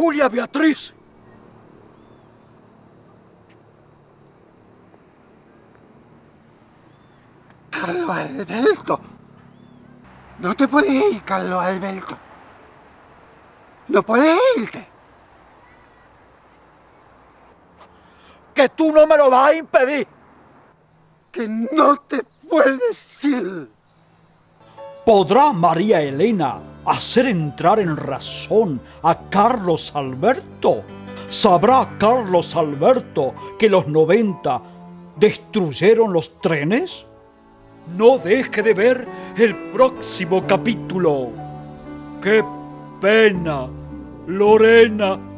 Julia Beatriz. Carlo Alberto. No te puedes ir, Carlo Alberto. No puedes irte. Que tú no me lo vas a impedir. Que no te puedes ir. ¿Podrá María Elena hacer entrar en razón a Carlos Alberto? ¿Sabrá Carlos Alberto que los 90 destruyeron los trenes? No deje de ver el próximo capítulo. ¡Qué pena, Lorena!